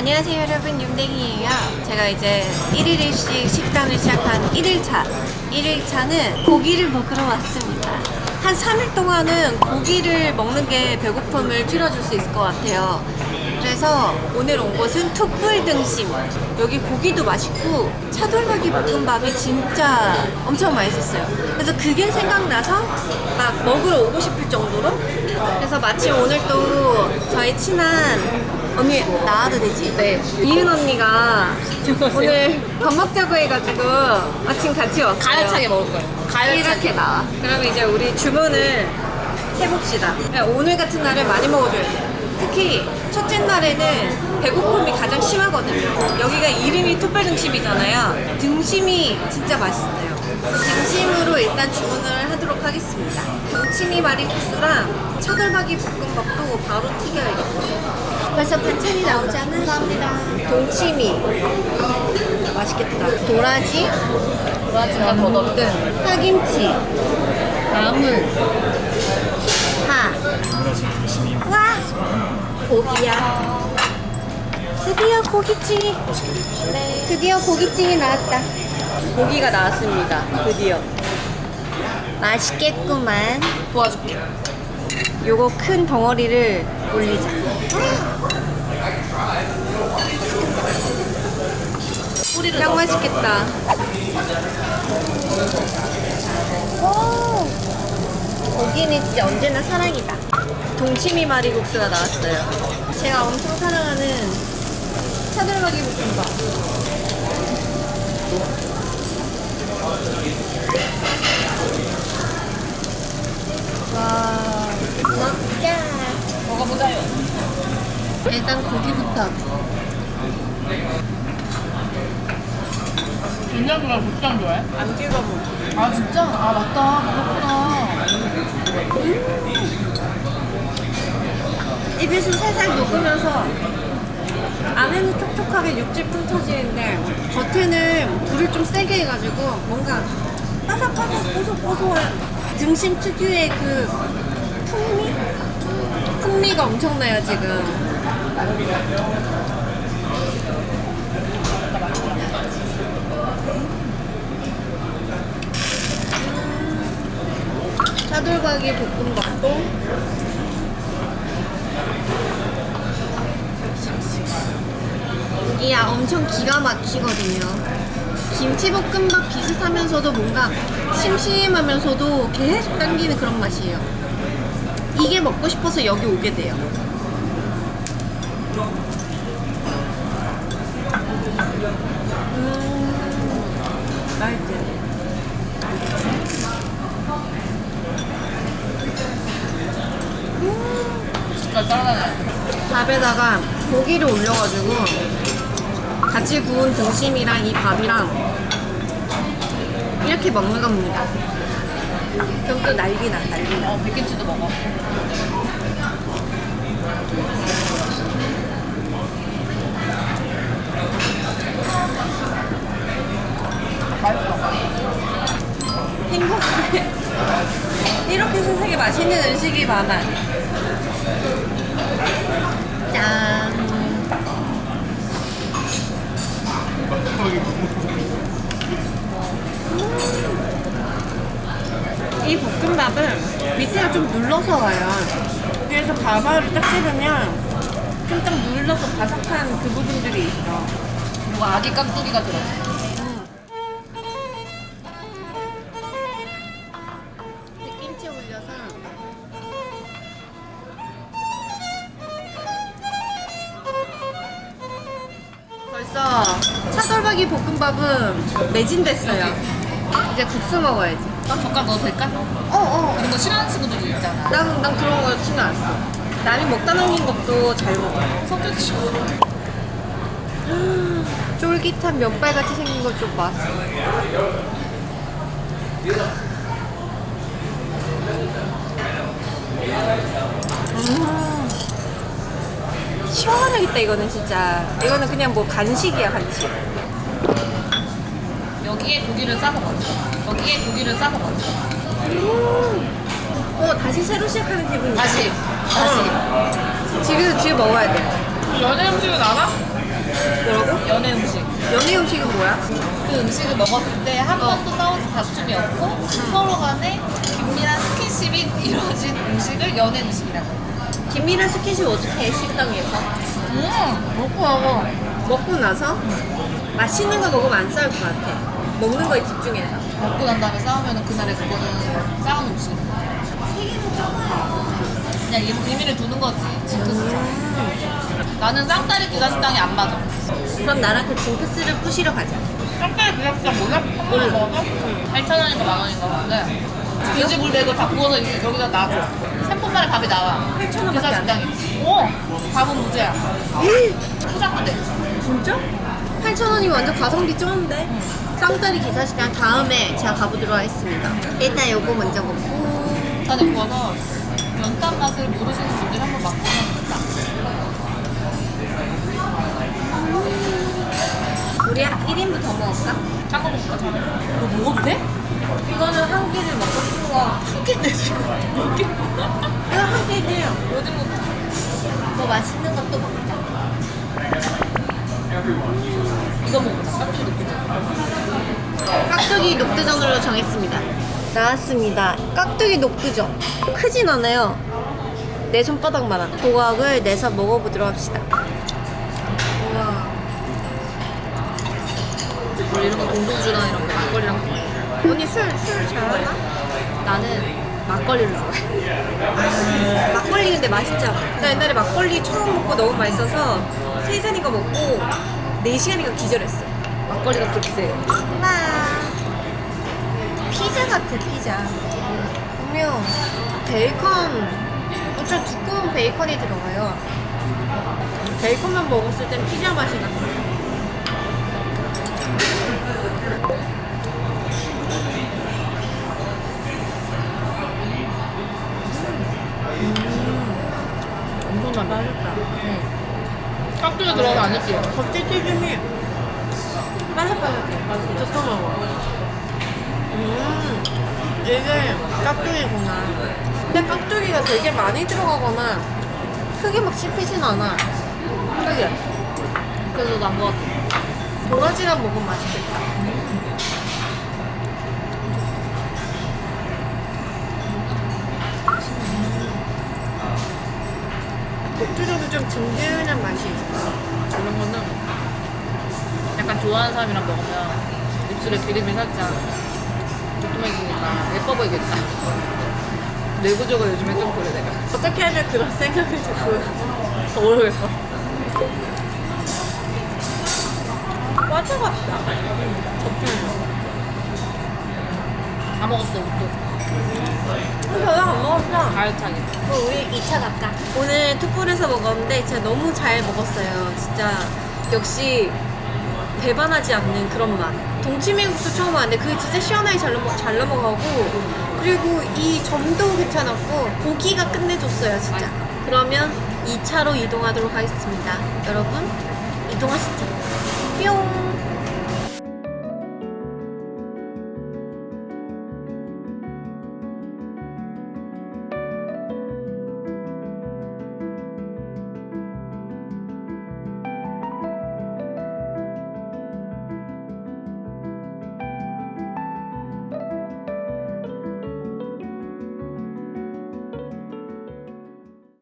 안녕하세요 여러분. 윤댕이에요. 제가 이제 1일1식 식단을 시작한 1일차. 1일차는 고기를 먹으러 왔습니다. 한 3일 동안은 고기를 먹는 게 배고픔을 줄여줄 수 있을 것 같아요. 그래서 오늘 온 곳은 툭불 등심. 여기 고기도 맛있고 차돌박이 볶음밥이 진짜 엄청 맛있었어요. 그래서 그게 생각나서 막 먹으러 오고 싶을 정도로? 그래서 마침 오늘 또 저희 친한 언니 나와도 되지? 네 이은 언니가 오늘 밥 먹자고 해가지고 마침 같이 왔어요. 가열차게 먹을 거예요. 가열차게. 이렇게 나와. 그러면 이제 우리 주문을 해봅시다. 오늘 같은 날에 많이 먹어줘야 돼. 특히 첫째 날에는 배고픔이 가장 심하거든요. 여기가 이름이 툭불 등심이잖아요. 등심이 진짜 맛있어요. 등심으로 일단 주문을 하도록 하겠습니다. 동치미 마리국수랑 차돌박이 볶음밥도 바로 튀겨야겠어요 벌써 반찬이 나오잖아 감사합니다. 동치미. 맛있겠다. 도라지. 도라지가 더 넣을 때. 파김치. 나물. 파. 와! 고기야. 드디어 고기찜이. 네. 드디어 고기찜이 나왔다. 고기가 나왔습니다. 드디어. 맛있겠구만. 도와줄게. 요거 큰 덩어리를 올리자. 넣어. 맛있겠다. 오, 고기는 진짜 언제나 사랑이다. 동치미 마리국수가 나왔어요. 제가 엄청 사랑하는 차돌박이 볶음밥 와 먹자 먹어보자요. 일단 고기부터 윤정이가 국장 좋아해? 안 찍어 먹어 아 진짜? 아 맞다. 그렇구나. 입에서 살살 녹으면서 안에는 촉촉하게 육즙 흩어지는데 겉에는 불을 좀 세게 해가지고 뭔가 바삭바삭 고소고소한 등심 특유의 그 풍미? 풍미가 엄청나요 지금. 차돌박이 볶음밥도. 이야 엄청 기가 막히거든요 김치볶음밥 비슷하면서도 뭔가 심심하면서도 계속 당기는 그런 맛이에요 이게 먹고 싶어서 여기 오게 돼요 음 맛있지 짜증나. 밥에다가 고기를 올려가지고 같이 구운 등심이랑 이 밥이랑 이렇게 먹는 겁니다. 그럼 또 난리나 난리나. 어 백김치도 먹어. 행복해. 이렇게 세상에 맛있는 음식이 많아. 짠. 음. 이 볶음밥은 밑에가 좀 눌러서 와요. 그래서 밥알을 딱 씹으면 좀 딱 눌러서 바삭한 그 부분들이 있어. 그리고 아기 깍두기가 들어있어. 벌써 차돌박이 볶음밥은 매진됐어요 이제 국수 먹어야지 난 젓갈 넣어도 될까? 어어 이런 거 싫어하는 친구들이 있잖아. 난, 난 그런 거 신경 안 써. 남이 먹다 남긴 것도 잘 먹어. 성격이 싫어. 쫄깃한 면발같이 생긴 것좀 봐. 음. 시원하겠다 이거는 진짜. 이거는 그냥 뭐 간식이야 간식. 여기에 고기를 싸서 먹어. 여기에 고기를 싸서 먹어. 어 다시 새로 시작하는 기분이야. 다시. 다시. 지금 지금 먹어야 돼. 연애 음식은 알아? 이 음식은 뭐야? 그 음식을 먹었을 때 한 번도 싸우지 다툼이 없고 서로 간에 긴밀한 스킨십이 이루어진 음식을 연애 음식이라고. 김미란 스킨십 어떻게 해 식당에서? 음, 먹고 나서 먹고 나서 맛있는 거 먹으면 안 싸울 것 같아. 먹는 거에 집중해서. 먹고 난 다음에 싸우면 그날에 그거는 싸운 음식. 그냥 이 의미를 두는 거지. 징크스처럼. 나는 쌍다리 기사 식당이 안 맞아. 그럼 나랑 그 징크스를 부시러 가자. 쌍다리 기사 식당 몰라? 먹어? 8,000원인가 만 원인가 본데 돼지불 백을 다 구워서 여기다 놔줘. 3분 만에 밥이 나와. 8,000원 기사 밖에 안 돼. 식당이. 어! 밥은 무제야. 포장도 돼. 진짜? 8,000원이 완전 가성비 쩌는데? 쌍다리 기사식당 다음에 제가 가보도록 하겠습니다. 일단 요거 먼저 먹고. 전에 구워서 연탄 맛을 모르시는 분들 한번 맛보면 된다. 우리 1인분 더 먹을까? 짠거 먹을까? 너 먹어도 돼? 이거는 한 끼를 먹고 싶은 거. 한 개인데 지금. 이거 한 끼지. 요즘 뭐뭐 맛있는 것도 먹자. 이거 먹자. 깜짝이 놀랐어. 깍두기 녹두전으로 정했습니다. 나왔습니다. 깍두기 녹두전. 크진 않아요. 내 손바닥만한 조각을 내서 먹어보도록 합시다. 우와. 이런 거 동동주랑 이런 거 막걸리랑. 언니 술, 술 잘하나? 나는 막걸리를 좋아해. 막걸리 근데 맛있죠? 나 옛날에 막걸리 처음 먹고 너무 맛있어서 세 잔인가 먹고 네 시간인가 기절했어. 막걸리가 그렇게 세. 엄마. 피자 같아, 피자. 분명 베이컨, 엄청 두꺼운 베이컨이 들어가요. 베이컨만 먹었을 땐 피자 맛이 나. 엄 청 나. 맛있다. 깍두기 들어가서 안 느끼해. 겉에 튀김이 바삭바삭해. 맛있어. 섞어 먹어. 음, 이게 깍두기구나. 근데 깍두기가 되게 많이 들어가거나 크게 막 씹히진 않아. 그게 그래서 난거 같아. 도라지랑 먹으면 맛있겠다. 녹두전은 좀 든든한 맛이 있어. 이런 거는 약간 좋아하는 사람이랑 먹으면 입술에 기름이 살짝 두툼해지니까 예뻐 보이겠다. 내구적으로 요즘에 좀 그래 내가. 어떻게 하면 그런 생각을 자꾸 모르겠어. 과자 같다. 다 먹었어 또. 별로 안 먹었어. 가열차게. 그럼 우리 2차 갈까? 오늘 투풀에서 먹었는데 진짜 너무 잘 먹었어요. 진짜 역시 배반하지 않는 그런 맛. 동치미국수 처음 왔는데 그게 진짜 시원하게 잘, 넘어, 잘 넘어가고 그리고 이 점도 괜찮았고 고기가 끝내줬어요 진짜. 그러면 2차로 이동하도록 하겠습니다. 여러분 이동하시죠. 뿅.